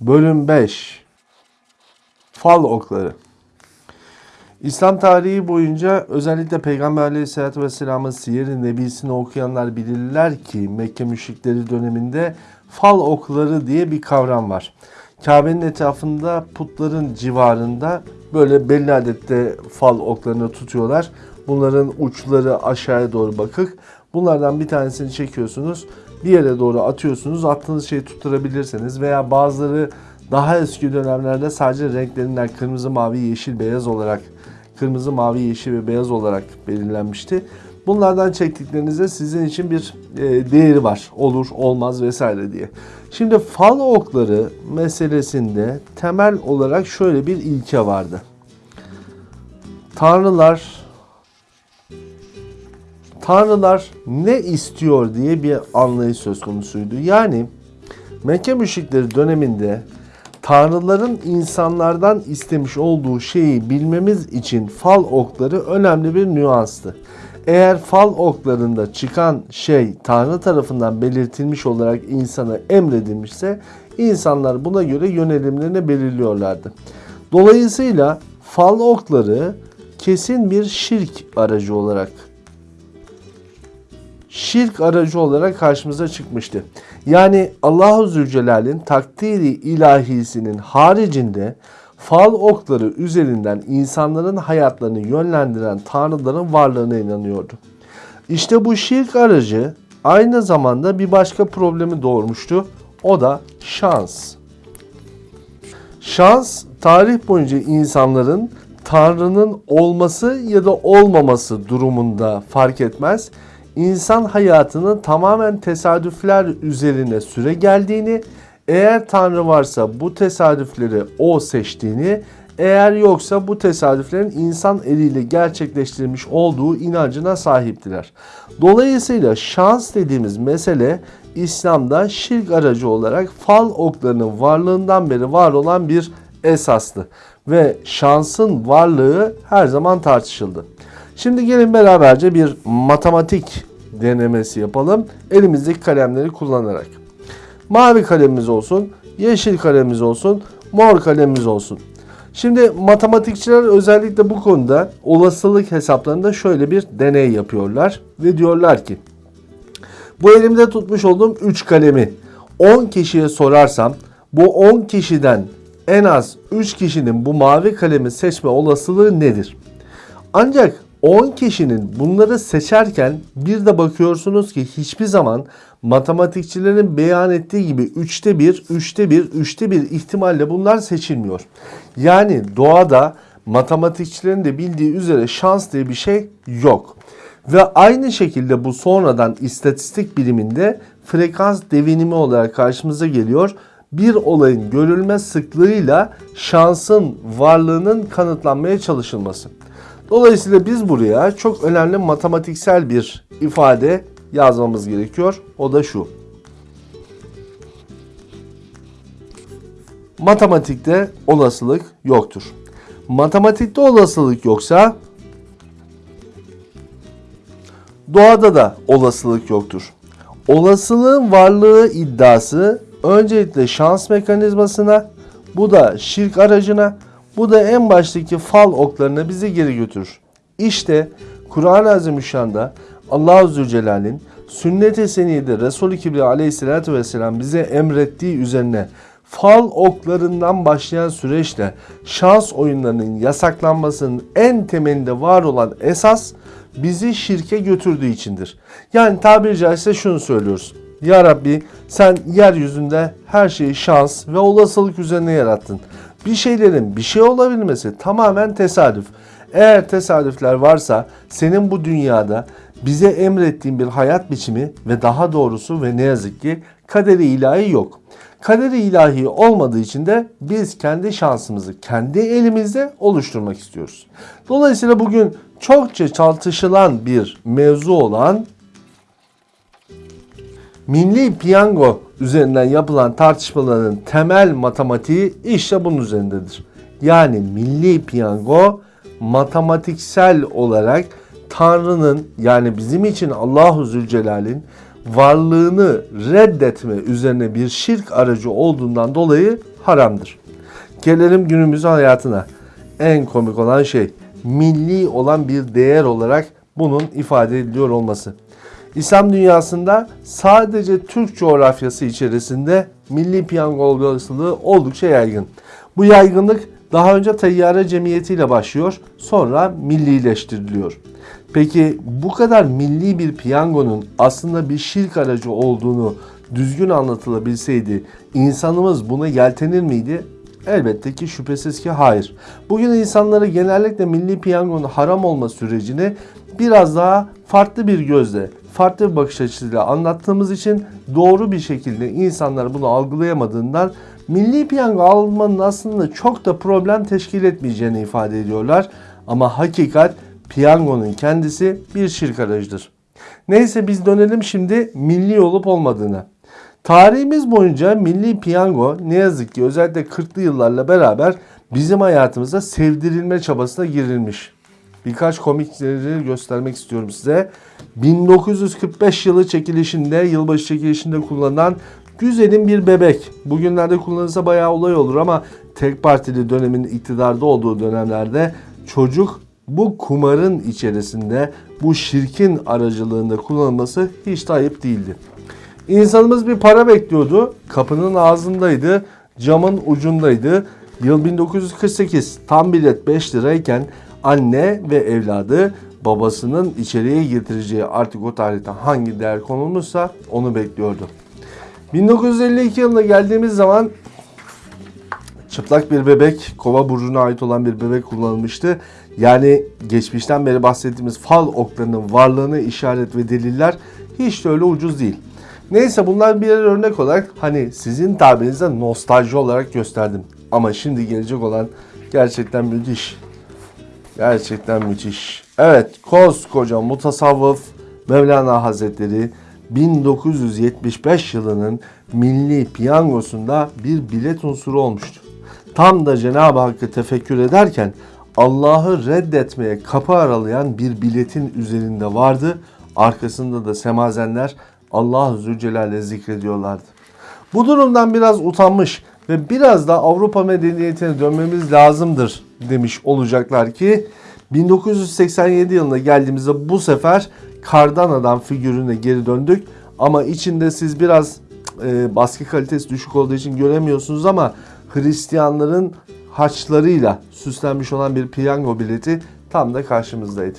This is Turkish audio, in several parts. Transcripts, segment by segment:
Bölüm 5 Fal okları İslam tarihi boyunca özellikle Peygamber Aleyhisselatü Vesselam'ın Siyer-i Nebisini okuyanlar bilirler ki Mekke müşrikleri döneminde fal okları diye bir kavram var. Kabe'nin etrafında putların civarında böyle belli adette fal oklarını tutuyorlar. Bunların uçları aşağıya doğru bakık. Bunlardan bir tanesini çekiyorsunuz. Bir yere doğru atıyorsunuz. Attığınız şeyi tutturabilirseniz veya bazıları daha eski dönemlerde sadece renklerinden kırmızı, mavi, yeşil, beyaz olarak kırmızı, mavi, yeşil ve beyaz olarak belirlenmişti. Bunlardan çektiklerinizde sizin için bir e, değeri var. Olur, olmaz vesaire diye. Şimdi fal okları meselesinde temel olarak şöyle bir ilke vardı. Tanrılar Tanrılar ne istiyor diye bir anlayış söz konusuydu. Yani Mekke müşrikleri döneminde tanrıların insanlardan istemiş olduğu şeyi bilmemiz için fal okları önemli bir nüanstı. Eğer fal oklarında çıkan şey Tanrı tarafından belirtilmiş olarak insana emredilmişse insanlar buna göre yönelimlerini belirliyorlardı. Dolayısıyla fal okları kesin bir şirk aracı olarak şirk aracı olarak karşımıza çıkmıştı. Yani Allahu Zülcelal'in takdiri ilahisinin haricinde fal okları üzerinden insanların hayatlarını yönlendiren tanrıların varlığına inanıyordu. İşte bu şirk aracı aynı zamanda bir başka problemi doğurmuştu. O da şans. Şans tarih boyunca insanların Tanrı'nın olması ya da olmaması durumunda fark etmez insan hayatının tamamen tesadüfler üzerine süre geldiğini, eğer Tanrı varsa bu tesadüfleri o seçtiğini, eğer yoksa bu tesadüflerin insan eliyle gerçekleştirilmiş olduğu inancına sahiptiler. Dolayısıyla şans dediğimiz mesele İslam'da şirk aracı olarak fal oklarının varlığından beri var olan bir esastı. Ve şansın varlığı her zaman tartışıldı. Şimdi gelin beraberce bir matematik denemesi yapalım. Elimizdeki kalemleri kullanarak. Mavi kalemimiz olsun, yeşil kalemimiz olsun, mor kalemimiz olsun. Şimdi matematikçiler özellikle bu konuda olasılık hesaplarında şöyle bir deney yapıyorlar ve diyorlar ki bu elimde tutmuş olduğum 3 kalemi 10 kişiye sorarsam bu 10 kişiden en az 3 kişinin bu mavi kalemi seçme olasılığı nedir? Ancak 10 kişinin bunları seçerken bir de bakıyorsunuz ki hiçbir zaman matematikçilerin beyan ettiği gibi 3'te 1, 3'te 1, 3'te 1 ihtimalle bunlar seçilmiyor. Yani doğada matematikçilerin de bildiği üzere şans diye bir şey yok. Ve aynı şekilde bu sonradan istatistik biliminde frekans devinimi olarak karşımıza geliyor. Bir olayın görülme sıklığıyla şansın varlığının kanıtlanmaya çalışılması. Dolayısıyla biz buraya çok önemli matematiksel bir ifade yazmamız gerekiyor. O da şu. Matematikte olasılık yoktur. Matematikte olasılık yoksa doğada da olasılık yoktur. Olasılığın varlığı iddiası öncelikle şans mekanizmasına, bu da şirk aracına, bu da en baştaki fal oklarına bizi geri götürür. İşte Kur'an-ı Azimüşşan'da Allah-u Zülcelal'in sünnet-i seniyede Resul-i Kibriya aleyhissalatü vesselam bize emrettiği üzerine fal oklarından başlayan süreçte şans oyunlarının yasaklanmasının en temelinde var olan esas bizi şirke götürdüğü içindir. Yani tabiri caizse şunu söylüyoruz. Ya Rabbi sen yeryüzünde her şeyi şans ve olasılık üzerine yarattın. Bir şeylerin bir şey olabilmesi tamamen tesadüf. Eğer tesadüfler varsa senin bu dünyada bize emrettiğin bir hayat biçimi ve daha doğrusu ve ne yazık ki kaderi ilahi yok. Kaderi ilahi olmadığı için de biz kendi şansımızı kendi elimizde oluşturmak istiyoruz. Dolayısıyla bugün çokça tartışılan bir mevzu olan Milli piyango üzerinden yapılan tartışmaların temel matematiği işte bunun üzerindedir. Yani milli piyango matematiksel olarak Tanrı'nın yani bizim için Allahu Zülcelal'in varlığını reddetme üzerine bir şirk aracı olduğundan dolayı haramdır. Gelelim günümüz hayatına. En komik olan şey milli olan bir değer olarak bunun ifade ediliyor olması. İslam dünyasında sadece Türk coğrafyası içerisinde milli piyango olasılığı oldukça yaygın. Bu yaygınlık daha önce Tayyare Cemiyeti ile başlıyor, sonra millileştiriliyor. Peki bu kadar milli bir piyangonun aslında bir şirk aracı olduğunu düzgün anlatılabilseydi insanımız buna yeltenir miydi? Elbette ki şüphesiz ki hayır. Bugün insanları genellikle milli piyangonun haram olma sürecini biraz daha farklı bir gözle, farklı bir bakış açısıyla anlattığımız için doğru bir şekilde insanlar bunu algılayamadığından milli piyango almanın aslında çok da problem teşkil etmeyeceğini ifade ediyorlar. Ama hakikat piyangonun kendisi bir şirk aracıdır. Neyse biz dönelim şimdi milli olup olmadığına. Tarihimiz boyunca milli piyango ne yazık ki özellikle 40'lı yıllarla beraber bizim hayatımıza sevdirilme çabasına girilmiş. Birkaç komikleri göstermek istiyorum size. 1945 yılı çekilişinde, yılbaşı çekilişinde kullanılan güzelim bir bebek. Bugünlerde kullanılsa bayağı olay olur ama tek partili dönemin iktidarda olduğu dönemlerde çocuk bu kumarın içerisinde bu şirkin aracılığında kullanılması hiç de ayıp değildi. İnsanımız bir para bekliyordu. Kapının ağzındaydı, camın ucundaydı. Yıl 1948 tam bilet 5 lirayken anne ve evladı babasının içeriye getireceği artık o tarihte hangi değer konulmuşsa onu bekliyordu. 1952 yılına geldiğimiz zaman çıplak bir bebek, kova burcuna ait olan bir bebek kullanılmıştı. Yani geçmişten beri bahsettiğimiz fal oklarının varlığını işaret ve deliller hiç de öyle ucuz değil. Neyse bunlar bir örnek olarak hani sizin tabirinizde nostalji olarak gösterdim. Ama şimdi gelecek olan gerçekten müthiş. Gerçekten müthiş. Evet koskoca mutasavvıf Mevlana Hazretleri 1975 yılının milli piyangosunda bir bilet unsuru olmuştu. Tam da Cenab-ı Hakk'ı tefekkür ederken Allah'ı reddetmeye kapı aralayan bir biletin üzerinde vardı. Arkasında da semazenler Allah Zülcelal'le zikrediyorlardı. Bu durumdan biraz utanmış ve biraz da Avrupa medeniyetine dönmemiz lazımdır demiş olacaklar ki 1987 yılına geldiğimizde bu sefer kardan adam figürüne geri döndük. Ama içinde siz biraz e, baskı kalitesi düşük olduğu için göremiyorsunuz ama Hristiyanların haçlarıyla süslenmiş olan bir piyango bileti tam da karşımızdaydı.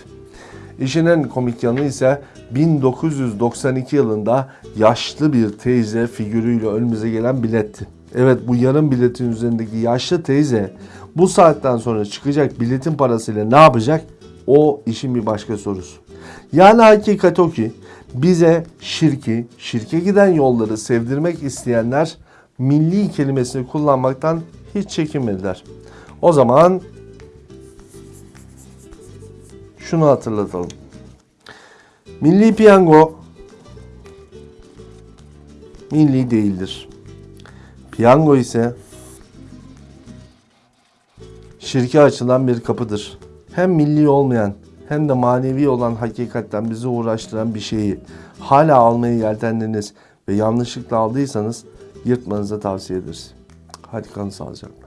İşin en komik yanı ise 1992 yılında yaşlı bir teyze figürüyle önümüze gelen biletti. Evet bu yarım biletin üzerindeki yaşlı teyze bu saatten sonra çıkacak biletin parasıyla ne yapacak? O işin bir başka sorusu. Yani hakikat o ki bize şirki, şirke giden yolları sevdirmek isteyenler milli kelimesini kullanmaktan hiç çekinmediler. O zaman şunu hatırlatalım. Milli piyango milli değildir. Piyango ise şirke açılan bir kapıdır. Hem milli olmayan hem de manevi olan hakikatten bizi uğraştıran bir şeyi hala almayı yeltendiniz ve yanlışlıkla aldıysanız yırtmanızı tavsiye ederiz. Hadi kalın sağlıcakla.